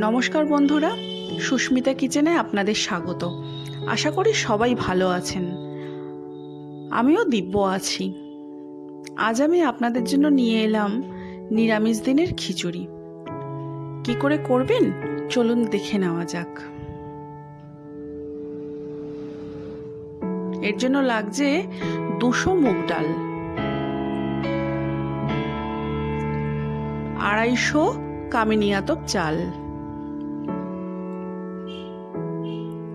নমস্কার বন্ধুরা, সুস্মিতা কিচেনে আপনাদের স্বাগত। আশা করি সবাই ভালো আছেন। আমিও দিব্য আছি। আজ আমি আপনাদের জন্য নিয়ে এলাম নিরামিষ দিনের খিচুড়ি। কি করে করবেন? চলুন দেখে নেওয়া যাক। এর জন্য লাগছে দুশো মুগ ডাল। আড়াইশো কামিনিয়াতপ চাল।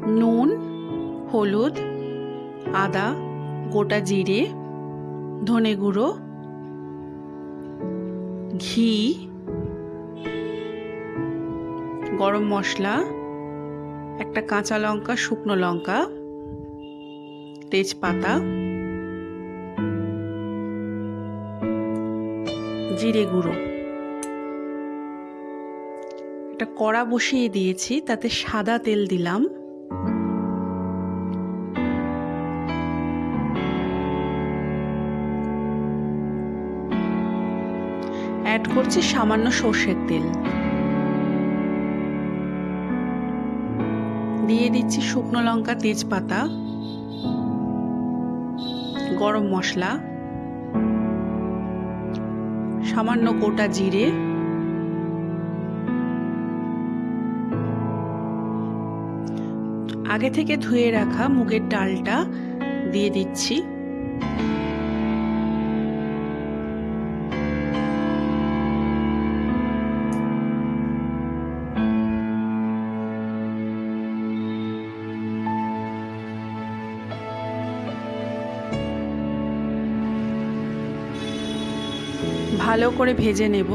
নুন, হলুদ, আদা, গোটা জিরে, ধনে গুঁড়ো, ঘি, গরম মশলা, একটা কাঁচা লঙ্কা, শুকনো লঙ্কা, তেজপাতা, জিরে গুঁড়ো। একটা কড়া বসিয়ে দিয়েছি, তাতে সাদা তেল দিলাম। অ্যাড করছি সামান্য সর্ষের তেল। দিয়ে দিচ্ছি শুকনো লঙ্কা, তেজপাতা, গরম মশলা, সামান্য গোটা জিরে, আগে থেকে ধুয়ে রাখা মুগের ডালটা দিয়ে দিচ্ছি। ভালো করে ভেজে নেব।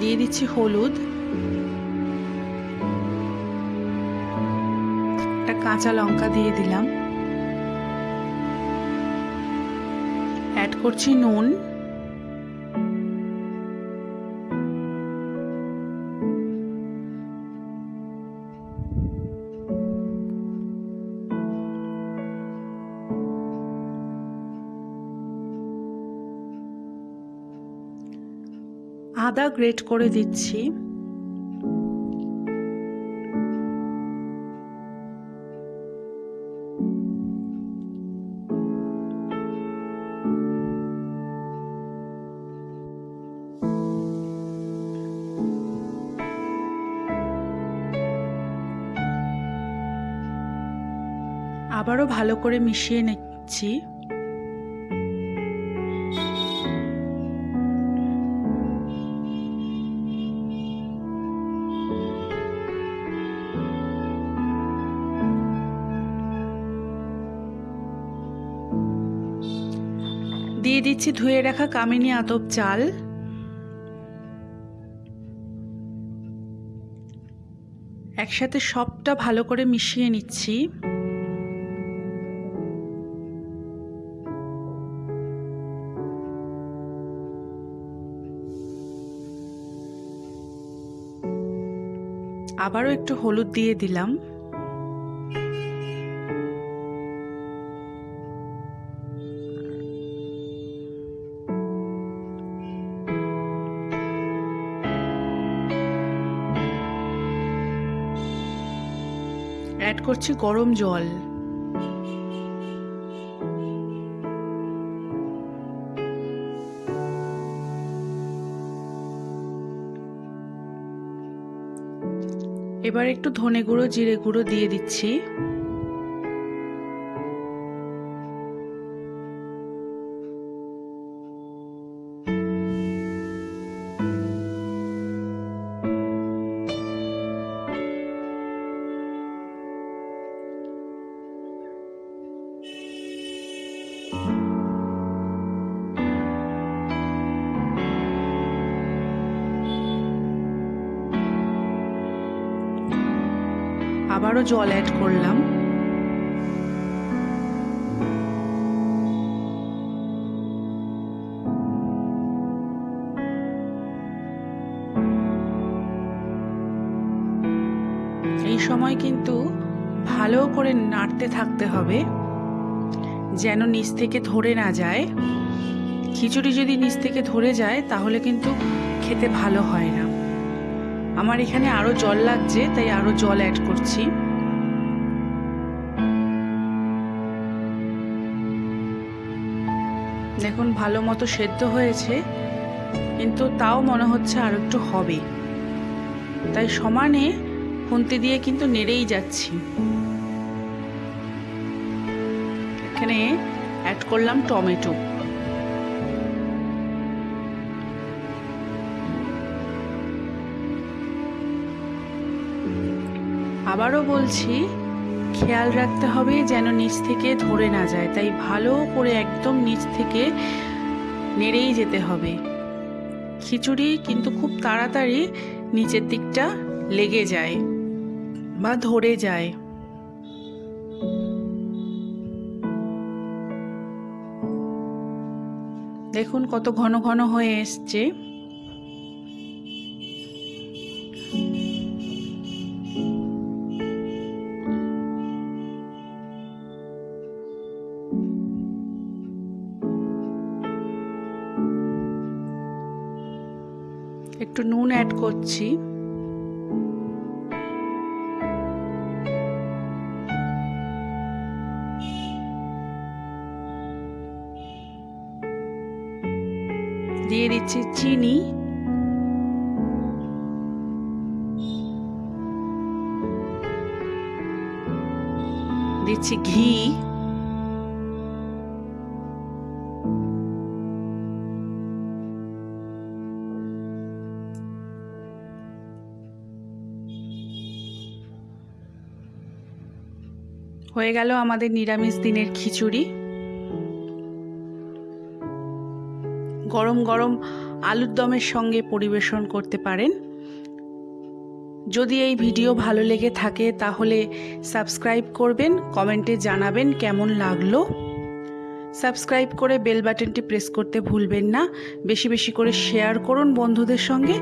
দিয়ে দিচ্ছি হলুদ। একটা কাঁচা লঙ্কা দিয়ে দিলাম। অ্যাড করছি নুন। আদা গ্রেট করে দিচ্ছি। আবারও ভালো করে মিশিয়ে নিচ্ছি। দিয়ে দিচ্ছি ধুয়ে রাখা কামিনী আতপ চাল। একসাথে সবটা ভালো করে মিশিয়ে নিচ্ছি। আবারও একটু হলুদ দিয়ে দিলাম। অ্যাড করছি গরম জল। এবার একটু ধনে গুঁড়ো জিরে গুঁড়ো দিয়ে দিচ্ছি। আবারও জল অ্যাড করলাম। এই সময় কিন্তু ভালো করে নাড়তে থাকতে হবে, যেন নিচ থেকে ধরে না যায়। খিচুড়ি যদি নিচ থেকে ধরে যায়, তাহলে কিন্তু খেতে ভালো হয় না। আমার এখানে আরও জল লাগছে, তাই আরও জল অ্যাড করছি। দেখুন, ভালো মতো সেদ্ধ হয়েছে, কিন্তু তাও মনে হচ্ছে আর একটু হবে। তাই সমানে খুন্তি দিয়ে কিন্তু নেড়েই যাচ্ছি। এখানে অ্যাড করলাম টমেটো। আবারও বলছি, খেয়াল রাখতে হবে যেন নিচ থেকে ধরে না যায়। তাই ভালো করে একদম নিচ থেকে নেড়েই যেতে হবে। খিচুড়ি কিন্তু খুব তাড়াতাড়ি নিচের দিকটা লেগে যায় বা ধরে যায়। দেখুন কত ঘন ঘন হয়ে এসছে। একটু নুন অ্যাড করছি। দিয়ে দিচ্ছি চিনি। দিচ্ছি ঘি। হয়ে গেল আমাদের নিরামিষ দিনের খিচুড়ি। গরম গরম আলুর দমের সঙ্গে পরিবেশন করতে পারেন। যদি এই ভিডিও ভালো লেগে থাকে, তাহলে সাবস্ক্রাইব করবেন, কমেন্টে জানাবেন কেমন লাগল। সাবস্ক্রাইব করে বেল বাটনটি প্রেস করতে ভুলবেন না। বেশি বেশি করে শেয়ার করুন বন্ধুদের সঙ্গে।